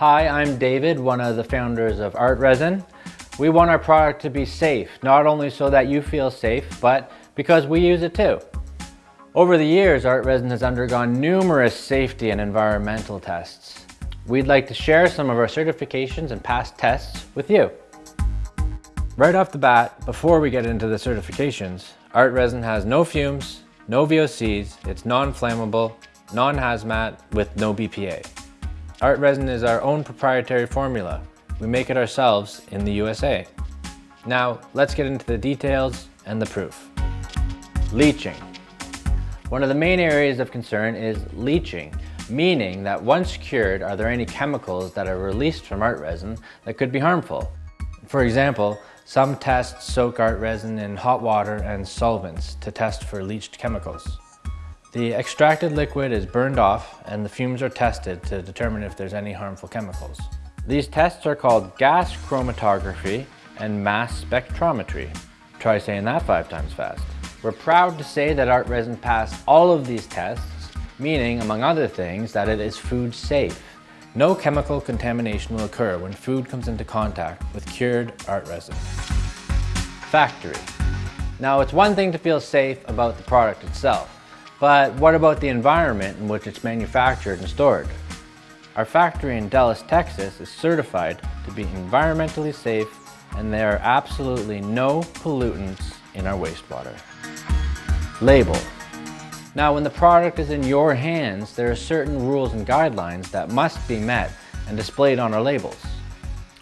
Hi, I'm David, one of the founders of Art Resin. We want our product to be safe, not only so that you feel safe, but because we use it too. Over the years, Art Resin has undergone numerous safety and environmental tests. We'd like to share some of our certifications and past tests with you. Right off the bat, before we get into the certifications, Art Resin has no fumes, no VOCs, it's non-flammable, non-hazmat with no BPA. Art Resin is our own proprietary formula. We make it ourselves in the USA. Now, let's get into the details and the proof. Leaching. One of the main areas of concern is leaching, meaning that once cured, are there any chemicals that are released from art resin that could be harmful? For example, some tests soak art resin in hot water and solvents to test for leached chemicals. The extracted liquid is burned off and the fumes are tested to determine if there's any harmful chemicals. These tests are called gas chromatography and mass spectrometry. Try saying that five times fast. We're proud to say that Art Resin passed all of these tests, meaning, among other things, that it is food safe. No chemical contamination will occur when food comes into contact with cured art resin. Factory. Now, it's one thing to feel safe about the product itself. But what about the environment in which it's manufactured and stored? Our factory in Dallas, Texas is certified to be environmentally safe and there are absolutely no pollutants in our wastewater. Label. Now when the product is in your hands, there are certain rules and guidelines that must be met and displayed on our labels.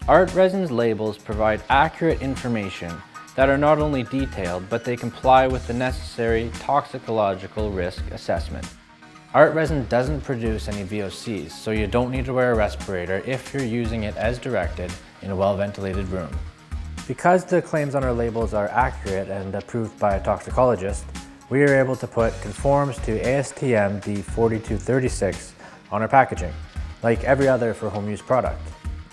Art Resin's labels provide accurate information that are not only detailed, but they comply with the necessary toxicological risk assessment. Art resin doesn't produce any VOCs, so you don't need to wear a respirator if you're using it as directed in a well-ventilated room. Because the claims on our labels are accurate and approved by a toxicologist, we are able to put conforms to ASTM D4236 on our packaging, like every other for home use product.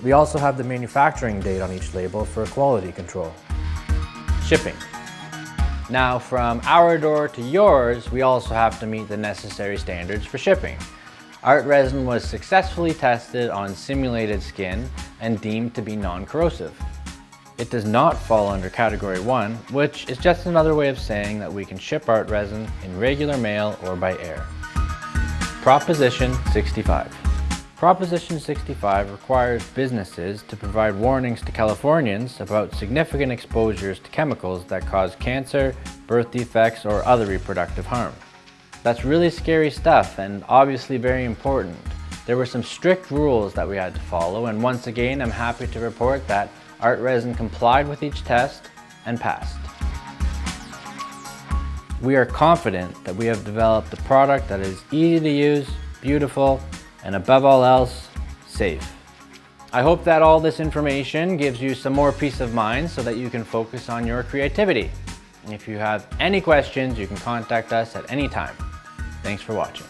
We also have the manufacturing date on each label for quality control shipping. Now from our door to yours, we also have to meet the necessary standards for shipping. Art resin was successfully tested on simulated skin and deemed to be non-corrosive. It does not fall under category 1, which is just another way of saying that we can ship art resin in regular mail or by air. Proposition 65. Proposition 65 requires businesses to provide warnings to Californians about significant exposures to chemicals that cause cancer, birth defects, or other reproductive harm. That's really scary stuff and obviously very important. There were some strict rules that we had to follow and once again I'm happy to report that Art Resin complied with each test and passed. We are confident that we have developed a product that is easy to use, beautiful, and above all else, safe. I hope that all this information gives you some more peace of mind so that you can focus on your creativity. If you have any questions, you can contact us at any time. Thanks for watching.